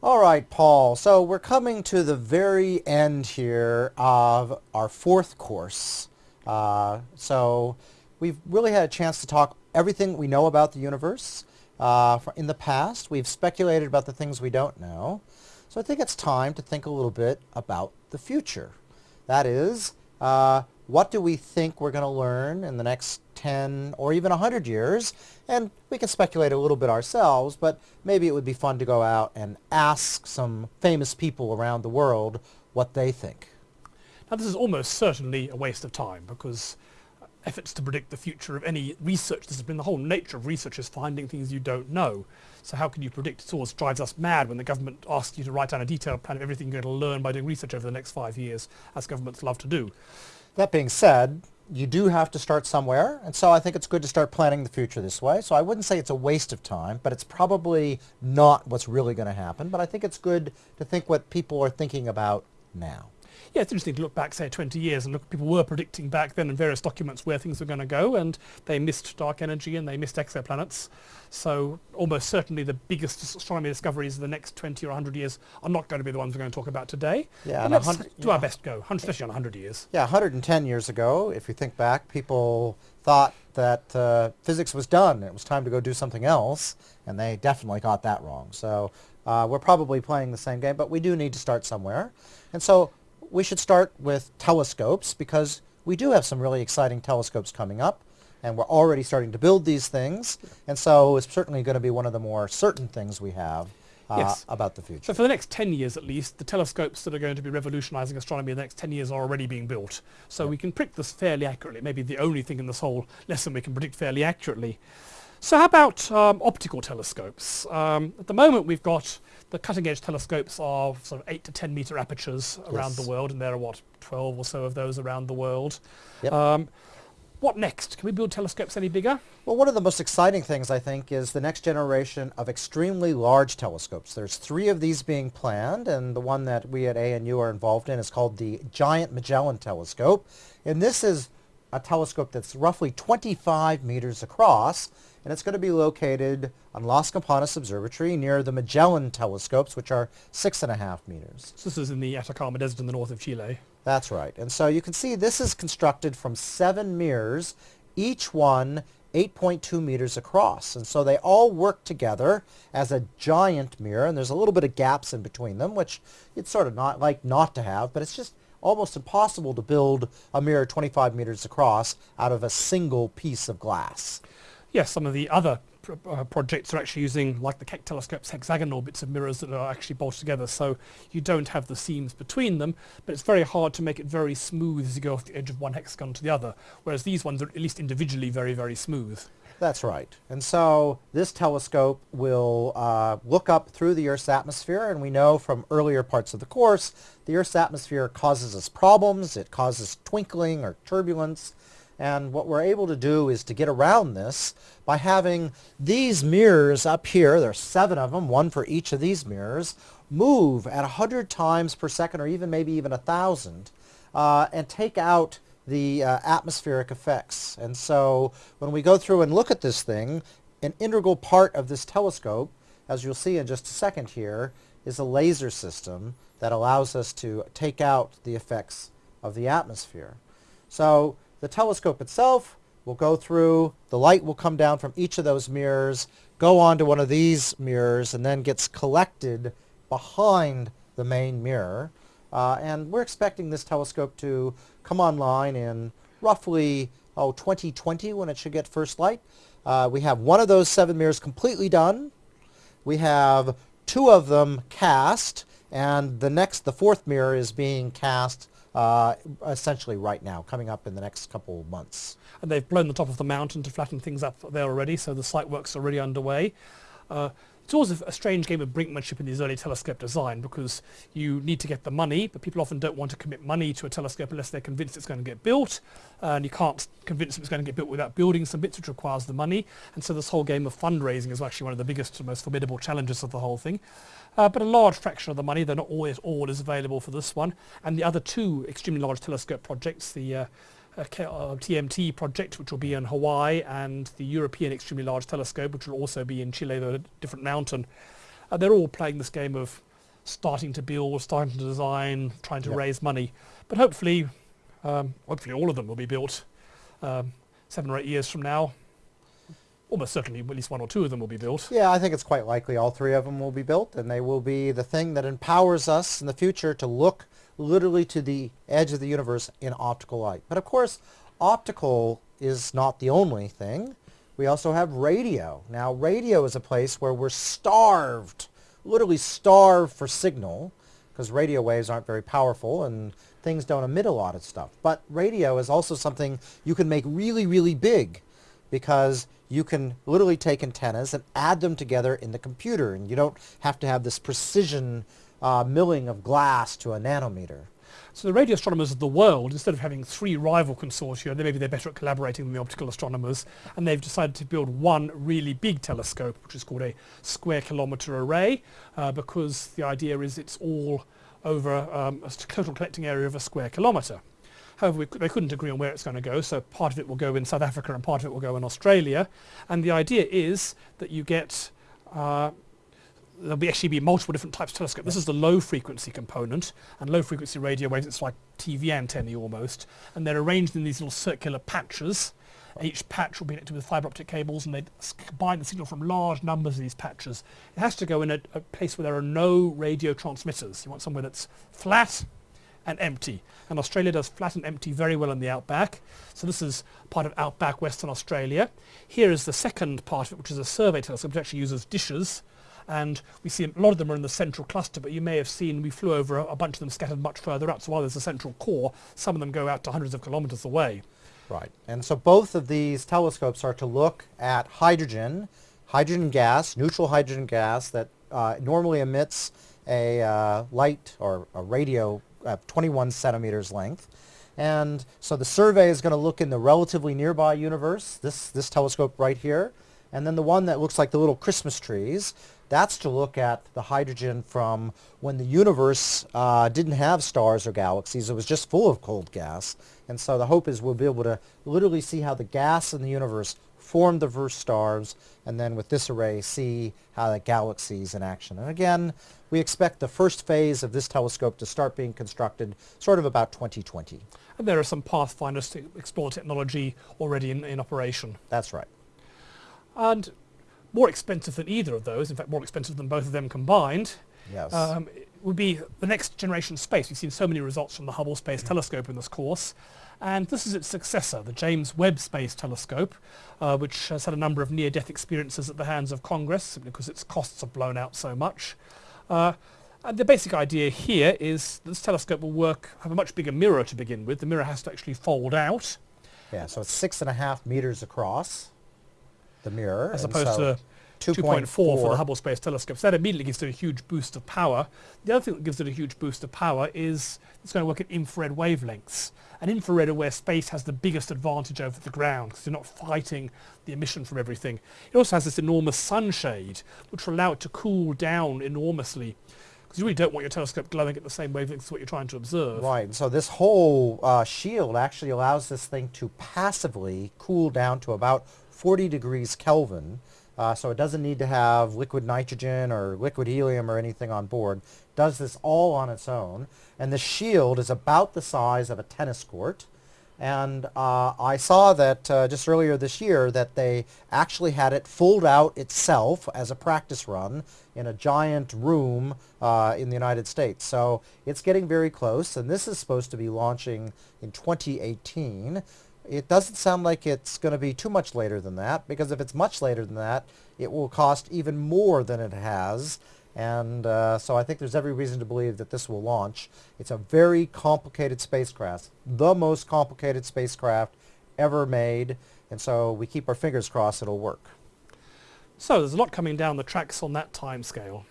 All right, Paul. So we're coming to the very end here of our fourth course. Uh, so we've really had a chance to talk everything we know about the universe. Uh, in the past, we've speculated about the things we don't know. So I think it's time to think a little bit about the future. That is, uh, what do we think we're going to learn in the next 10 or even 100 years? And we can speculate a little bit ourselves, but maybe it would be fun to go out and ask some famous people around the world what they think. Now this is almost certainly a waste of time because efforts to predict the future of any research discipline, the whole nature of research is finding things you don't know. So how can you predict? It always drives us mad when the government asks you to write down a detailed plan of everything you're going to learn by doing research over the next five years, as governments love to do. That being said, you do have to start somewhere, and so I think it's good to start planning the future this way. So I wouldn't say it's a waste of time, but it's probably not what's really going to happen. But I think it's good to think what people are thinking about now yeah, it's interesting to look back, say, 20 years and look, people were predicting back then in various documents where things were going to go and they missed dark energy and they missed exoplanets. So almost certainly the biggest astronomy discoveries of the next 20 or 100 years are not going to be the ones we're going to talk about today. Yeah, and let's do yeah. our best go, especially on 100 years. Yeah, 110 years ago, if you think back, people thought that uh, physics was done. It was time to go do something else, and they definitely got that wrong. So uh, we're probably playing the same game, but we do need to start somewhere. And so we should start with telescopes because we do have some really exciting telescopes coming up and we're already starting to build these things and so it's certainly going to be one of the more certain things we have uh, yes. about the future. So for the next 10 years at least, the telescopes that are going to be revolutionizing astronomy in the next 10 years are already being built. So yep. we can predict this fairly accurately, maybe the only thing in this whole lesson we can predict fairly accurately. So how about um, optical telescopes? Um, at the moment we've got the cutting edge telescopes are sort of 8 to 10 meter apertures around yes. the world and there are what 12 or so of those around the world. Yep. Um, what next? Can we build telescopes any bigger? Well, one of the most exciting things, I think, is the next generation of extremely large telescopes. There's three of these being planned, and the one that we at ANU are involved in is called the Giant Magellan Telescope. And this is a telescope that's roughly 25 meters across, and it's going to be located on Las Campanas Observatory near the Magellan telescopes, which are six and a half meters. So this is in the Atacama Desert in the north of Chile. That's right. And so you can see this is constructed from seven mirrors, each one 8.2 meters across. And so they all work together as a giant mirror, and there's a little bit of gaps in between them, which it's sort of not like not to have, but it's just almost impossible to build a mirror 25 meters across out of a single piece of glass. Yes, some of the other uh, projects are actually using, like the Keck telescope's hexagonal bits of mirrors that are actually bolted together, so you don't have the seams between them, but it's very hard to make it very smooth as you go off the edge of one hexagon to the other, whereas these ones are at least individually very, very smooth. That's right. And so this telescope will uh, look up through the Earth's atmosphere, and we know from earlier parts of the course, the Earth's atmosphere causes us problems. It causes twinkling or turbulence. And what we're able to do is to get around this by having these mirrors up here, there are seven of them, one for each of these mirrors, move at 100 times per second or even maybe even a 1,000 uh, and take out the uh, atmospheric effects. And so when we go through and look at this thing, an integral part of this telescope, as you'll see in just a second here, is a laser system that allows us to take out the effects of the atmosphere. So the telescope itself will go through, the light will come down from each of those mirrors, go onto one of these mirrors, and then gets collected behind the main mirror. Uh, and we're expecting this telescope to come online in roughly oh, 2020 when it should get first light. Uh, we have one of those seven mirrors completely done. We have two of them cast, and the next, the fourth mirror is being cast uh, essentially right now, coming up in the next couple of months. And they've blown the top of the mountain to flatten things up there already, so the site work's already underway. Uh, it's always a, strange game of brinkmanship in these early telescope design because you need to get the money, but people often don't want to commit money to a telescope unless they're convinced it's going to get built, and you can't convince them it's going to get built without building some bits, which requires the money. And so this whole game of fundraising is actually one of the biggest and most formidable challenges of the whole thing. Uh, but a large fraction of the money, though not always all, is available for this one. And the other two extremely large telescope projects, the uh, TMT project, which will be in Hawaii, and the European Extremely Large Telescope, which will also be in Chile, the different mountain. Uh, they're all playing this game of starting to build, starting to design, trying to Yep. raise money. But hopefully, um, hopefully all of them will be built um, seven or eight years from now. Almost certainly, at least one or two of them will be built. Yeah, I think it's quite likely all three of them will be built, and they will be the thing that empowers us in the future to look literally to the edge of the universe in optical light. But of course, optical is not the only thing. We also have radio. Now, radio is a place where we're starved, literally starved for signal, because radio waves aren't very powerful and things don't emit a lot of stuff. But radio is also something you can make really, really big because you can literally take antennas and add them together in the computer and you don't have to have this precision uh, milling of glass to a nanometer. So the radio astronomers of the world, instead of having three rival consortia, they maybe they're better at collaborating than the optical astronomers, and they've decided to build one really big telescope, which is called a square kilometre array, uh, because the idea is it's all over um, a total collecting area of a square kilometre. However, they couldn't agree on where it's going to go, so part of it will go in South Africa and part of it will go in Australia. And the idea is that you get uh, there'll be actually be multiple different types of telescope. This is the low frequency component, and low frequency radio waves, it's like TV antennae almost, and they're arranged in these little circular patches. Each patch will be connected with fiber optic cables, and they combine the signal from large numbers of these patches. It has to go in a, a place where there are no radio transmitters. You want somewhere that's flat and empty. And Australia does flat and empty very well in the outback. So this is part of outback Western Australia. Here is the second part of it, which is a survey telescope, which actually uses dishes and we see a lot of them are in the central cluster, but you may have seen we flew over a, a bunch of them scattered much further out. So while there's a central core, some of them go out to hundreds of kilometers away. Right. And so both of these telescopes are to look at hydrogen, hydrogen gas, neutral hydrogen gas that uh, normally emits a uh, light or a radio at 21 centimeters length. And so the survey is going to look in the relatively nearby universe, this, this telescope right here. And then the one that looks like the little Christmas trees, that's to look at the hydrogen from when the universe uh, didn't have stars or galaxies. It was just full of cold gas. And so the hope is we'll be able to literally see how the gas in the universe formed the first stars, and then with this array see how the galaxies in action. And again, we expect the first phase of this telescope to start being constructed sort of about 2020. And there are some pathfinders to explore technology already in, in operation. That's right. And more expensive than either of those, in fact more expensive than both of them combined, Yes. um, would be the next generation space. We've seen so many results from the Hubble Space Telescope in this course. And this is its successor, the James Webb Space Telescope, uh, which has had a number of near-death experiences at the hands of Congress simply because its costs have blown out so much. Uh, and the basic idea here is that this telescope will work, have a much bigger mirror to begin with. The mirror has to actually fold out yeah, so it's six and a half meters across, the mirror. as opposed so to 2.4 for the Hubble Space Telescope. So that immediately gives it a huge boost of power. The other thing that gives it a huge boost of power is it's going to work at infrared wavelengths. And infrared are where space has the biggest advantage over the ground because you're not fighting the emission from everything. It also has this enormous sunshade which will allow it to cool down enormously because you really don't want your telescope glowing at the same wavelength as what you're trying to observe. Right, so this whole uh, shield actually allows this thing to passively cool down to about 40 degrees Kelvin. Uh, so it doesn't need to have liquid nitrogen or liquid helium or anything on board. Does this all on its own. And the shield is about the size of a tennis court. And uh, I saw that uh, just earlier this year that they actually had it fold out itself as a practice run in a giant room uh, in the United States. So it's getting very close, and this is supposed to be launching in 2018. It doesn't sound like it's going to be too much later than that, because if it's much later than that, it will cost even more than it has. And uh, so I think there's every reason to believe that this will launch. It's a very complicated spacecraft, the most complicated spacecraft ever made. And so we keep our fingers crossed it'll work. So there's a lot coming down the tracks on that time scale.